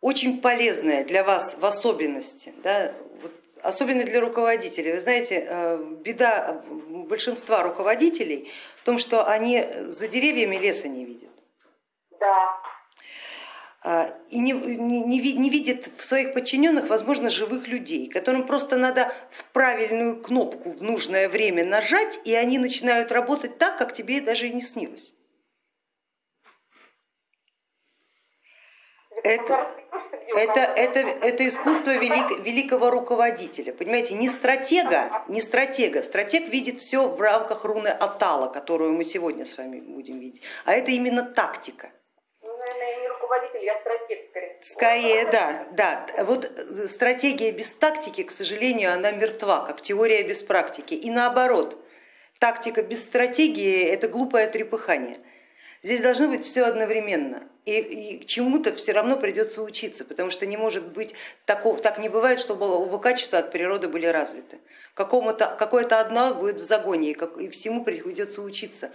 очень полезное для вас в особенности, да, вот, особенно для руководителей. Вы знаете, э, беда большинства руководителей в том, что они за деревьями леса не видят. Да. А, и не, не, не видит в своих подчиненных, возможно, живых людей, которым просто надо в правильную кнопку в нужное время нажать, и они начинают работать так, как тебе даже и не снилось. Это, это, это, это искусство велик, великого руководителя, понимаете, не стратега, не стратега, стратег видит все в рамках руны Атала, которую мы сегодня с вами будем видеть, а это именно тактика. Ну, наверное, не руководитель, я стратег скорее. Скорее, да, да. Вот стратегия без тактики, к сожалению, она мертва, как теория без практики. И наоборот, тактика без стратегии это глупое трепыхание. Здесь должно быть все одновременно. И, и чему-то все равно придется учиться, потому что не может быть такого, так не бывает, чтобы оба качества от природы были развиты. Какое-то одно будет в загоне, и, как, и всему придется учиться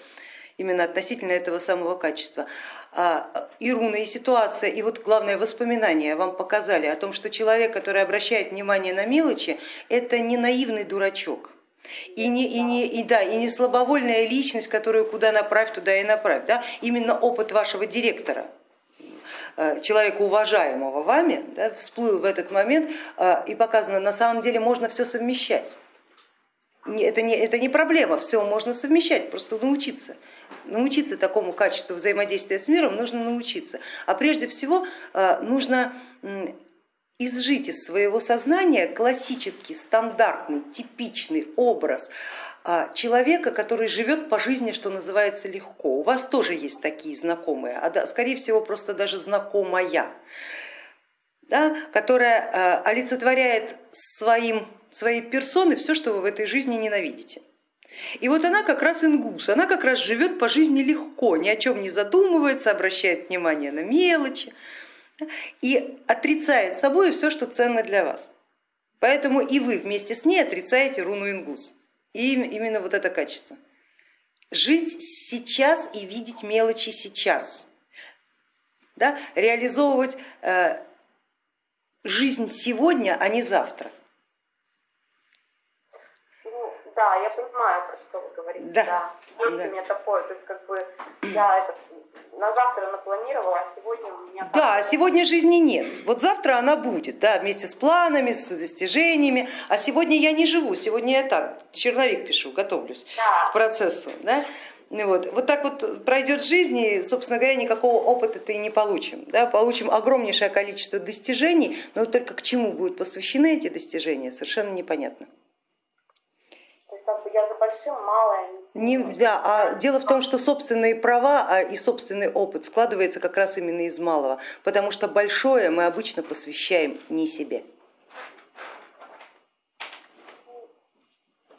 именно относительно этого самого качества. А, и руна, и ситуация, и вот главное воспоминания вам показали о том, что человек, который обращает внимание на мелочи, это не наивный дурачок, и не, и, не, и, да, и не слабовольная личность, которую куда направь, туда и направь. Да? Именно опыт вашего директора, э, человека уважаемого вами, да, всплыл в этот момент э, и показано, на самом деле можно все совмещать. Это не, это не проблема, все можно совмещать, просто научиться. Научиться такому качеству взаимодействия с миром нужно научиться. А прежде всего э, нужно изжить из своего сознания классический, стандартный, типичный образ а, человека, который живет по жизни, что называется, легко. У вас тоже есть такие знакомые, а скорее всего просто даже знакомая, да, которая а, олицетворяет своим, своей персоной все, что вы в этой жизни ненавидите. И вот она как раз ингус, она как раз живет по жизни легко, ни о чем не задумывается, обращает внимание на мелочи и отрицает собой все, что ценно для вас. Поэтому и вы вместе с ней отрицаете руну ингус. И именно вот это качество. Жить сейчас и видеть мелочи сейчас. Да? Реализовывать э, жизнь сегодня, а не завтра. Ну, да, я понимаю, про что вы говорите. Да. да. Есть да. у меня такое, то есть как бы я это на завтра напланировала, а сегодня у меня... Да, сегодня жизни нет. Вот завтра она будет, да, вместе с планами, с достижениями, а сегодня я не живу, сегодня я так, черновик пишу, готовлюсь да. к процессу. Да? Вот. вот так вот пройдет жизнь и, собственно говоря, никакого опыта-то и не получим. Да? Получим огромнейшее количество достижений, но только к чему будут посвящены эти достижения, совершенно непонятно большим малое не, да, а дело в том, что собственные права а и собственный опыт складывается как раз именно из малого, потому что большое мы обычно посвящаем не себе.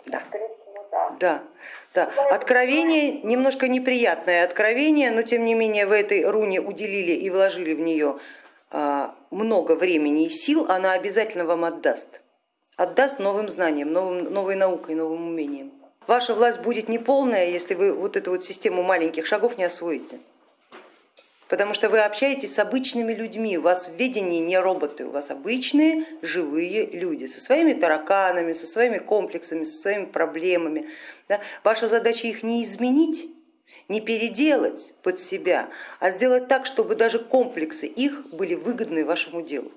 Да. Да, да. Откровение немножко неприятное откровение, но тем не менее в этой руне уделили и вложили в нее а, много времени и сил, она обязательно вам отдаст отдаст новым знаниям, новым, новой наукой, новым умениям. Ваша власть будет неполная, если вы вот эту вот систему маленьких шагов не освоите. Потому что вы общаетесь с обычными людьми, у вас в ведении не роботы, у вас обычные живые люди со своими тараканами, со своими комплексами, со своими проблемами. Да? Ваша задача их не изменить, не переделать под себя, а сделать так, чтобы даже комплексы их были выгодны вашему делу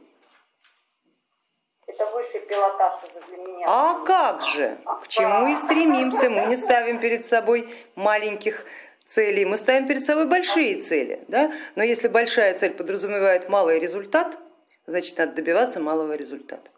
высший пилотаж уже для меня. А как же, к чему и стремимся, мы не ставим перед собой маленьких целей, мы ставим перед собой большие цели, да? но если большая цель подразумевает малый результат, значит надо добиваться малого результата.